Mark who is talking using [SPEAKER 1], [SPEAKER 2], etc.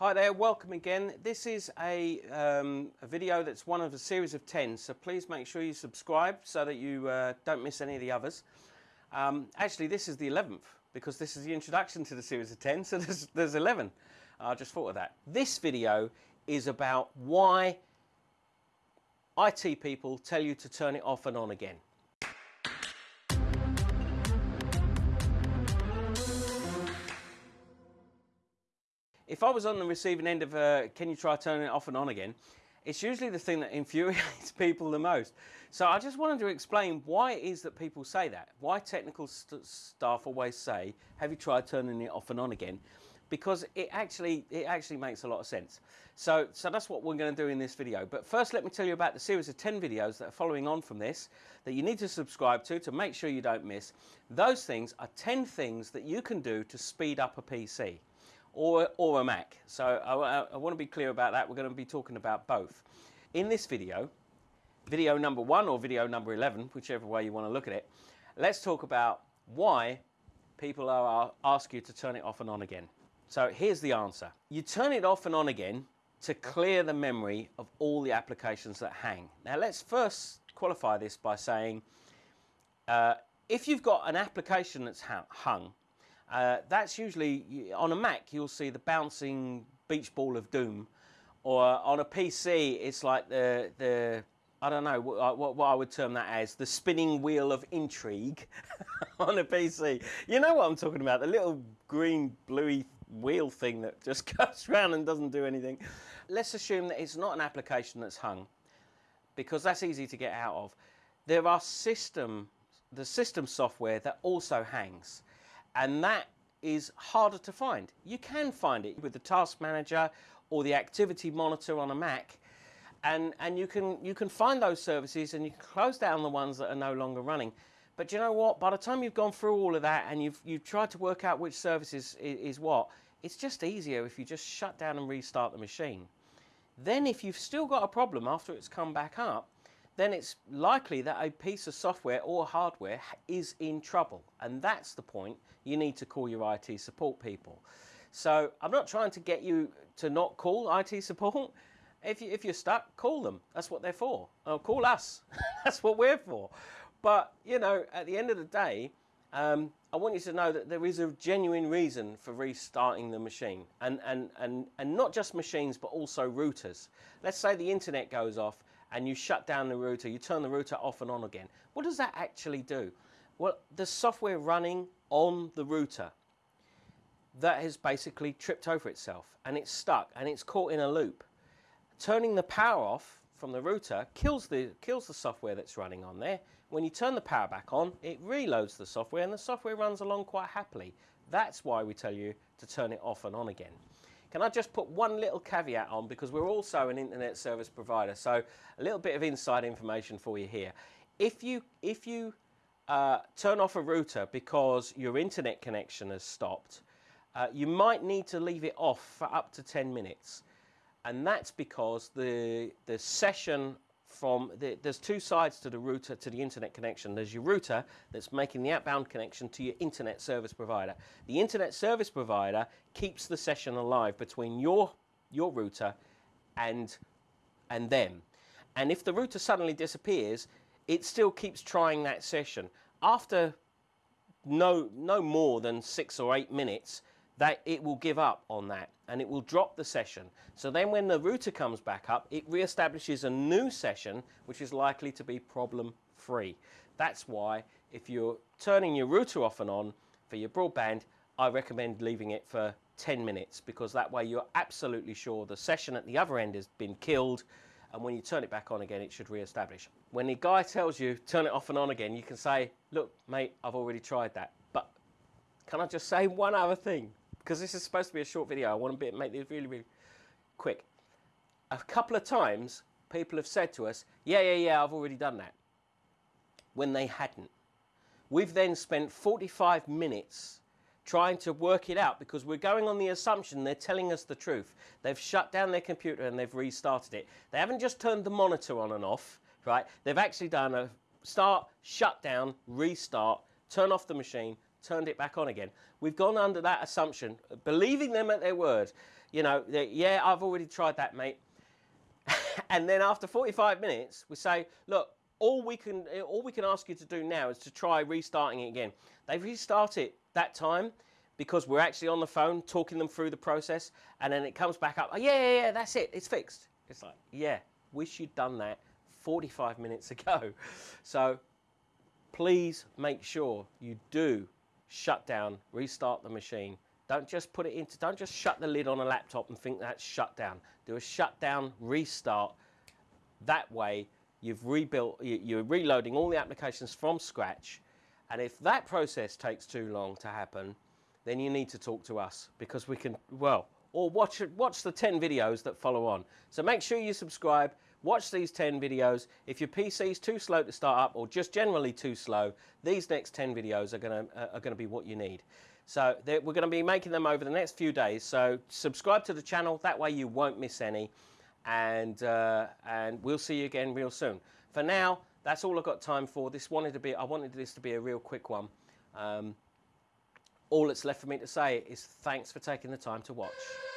[SPEAKER 1] Hi there, welcome again. This is a, um, a, video that's one of a series of 10, so please make sure you subscribe so that you uh, don't miss any of the others. Um, actually, this is the 11th because this is the introduction to the series of 10, so there's, there's 11. I just thought of that. This video is about why IT people tell you to turn it off and on again. If I was on the receiving end of a, can you try turning it off and on again, it's usually the thing that infuriates people the most. So I just wanted to explain why it is that people say that. Why technical st staff always say, have you tried turning it off and on again? Because it actually, it actually makes a lot of sense. So, so that's what we're going to do in this video. But first let me tell you about the series of 10 videos that are following on from this that you need to subscribe to to make sure you don't miss. Those things are 10 things that you can do to speed up a PC or, or a Mac. So I, I want to be clear about that. We're going to be talking about both. In this video, video number one or video number 11, whichever way you want to look at it, let's talk about why people are ask you to turn it off and on again. So here's the answer. You turn it off and on again to clear the memory of all the applications that hang. Now let's first qualify this by saying uh, if you've got an application that's hung uh, that's usually, on a Mac, you'll see the bouncing beach ball of doom. Or on a PC, it's like the, the I don't know what, what, I would term that as, the spinning wheel of intrigue on a PC. You know what I'm talking about, the little green, bluey wheel thing that just goes around and doesn't do anything. Let's assume that it's not an application that's hung, because that's easy to get out of. There are system, the system software that also hangs and that is harder to find. You can find it with the task manager or the activity monitor on a Mac and, and you, can, you can find those services and you can close down the ones that are no longer running. But you know what? By the time you've gone through all of that and you've, you've tried to work out which service is, is, is what, it's just easier if you just shut down and restart the machine. Then if you've still got a problem after it's come back up, then it's likely that a piece of software or hardware is in trouble. And that's the point you need to call your IT support people. So I'm not trying to get you to not call IT support. If, you, if you're stuck, call them. That's what they're for. Oh, call us. That's what we're for. But, you know, at the end of the day, um, I want you to know that there is a genuine reason for restarting the machine. And, and, and, and not just machines, but also routers. Let's say the internet goes off and you shut down the router, you turn the router off and on again. What does that actually do? Well, the software running on the router that has basically tripped over itself and it's stuck and it's caught in a loop. Turning the power off from the router kills the, kills the software that's running on there. When you turn the power back on, it reloads the software and the software runs along quite happily. That's why we tell you to turn it off and on again. Can I just put one little caveat on because we're also an internet service provider, so a little bit of inside information for you here. If you, if you uh, turn off a router because your internet connection has stopped, uh, you might need to leave it off for up to 10 minutes. And that's because the, the session from, the, there's two sides to the router, to the internet connection. There's your router that's making the outbound connection to your internet service provider. The internet service provider keeps the session alive between your, your router and, and them. And if the router suddenly disappears, it still keeps trying that session. After no, no more than six or eight minutes, that it will give up on that and it will drop the session. So then when the router comes back up, it reestablishes a new session, which is likely to be problem free. That's why if you're turning your router off and on for your broadband, I recommend leaving it for 10 minutes because that way you're absolutely sure the session at the other end has been killed and when you turn it back on again, it should re-establish. When the guy tells you, turn it off and on again, you can say, look, mate, I've already tried that. But can I just say one other thing? Because this is supposed to be a short video, I want to make this really, really quick. A couple of times, people have said to us, yeah, yeah, yeah, I've already done that, when they hadn't. We've then spent 45 minutes trying to work it out because we're going on the assumption they're telling us the truth. They've shut down their computer and they've restarted it. They haven't just turned the monitor on and off, right? They've actually done a start, shut down, restart, turn off the machine, turned it back on again. We've gone under that assumption, believing them at their word. you know, yeah, I've already tried that, mate. and then after 45 minutes, we say, look, all we can all we can ask you to do now is to try restarting it again. They restart it that time because we're actually on the phone talking them through the process, and then it comes back up. Oh, yeah, yeah, yeah, that's it. It's fixed. It's like, yeah, wish you'd done that 45 minutes ago. So please make sure you do shut down, restart the machine. Don't just put it into, don't just shut the lid on a laptop and think that's shut down. Do a shutdown, restart. That way, you've rebuilt, you're reloading all the applications from scratch. And if that process takes too long to happen, then you need to talk to us because we can, well, or watch, it watch the 10 videos that follow on. So make sure you subscribe, watch these 10 videos. If your PC is too slow to start up or just generally too slow, these next 10 videos are going to, uh, are going to be what you need. So we're going to be making them over the next few days. So subscribe to the channel, that way you won't miss any. And, uh, and we'll see you again real soon. For now, that's all I've got time for. This wanted to be, I wanted this to be a real quick one. Um, all that's left for me to say is thanks for taking the time to watch.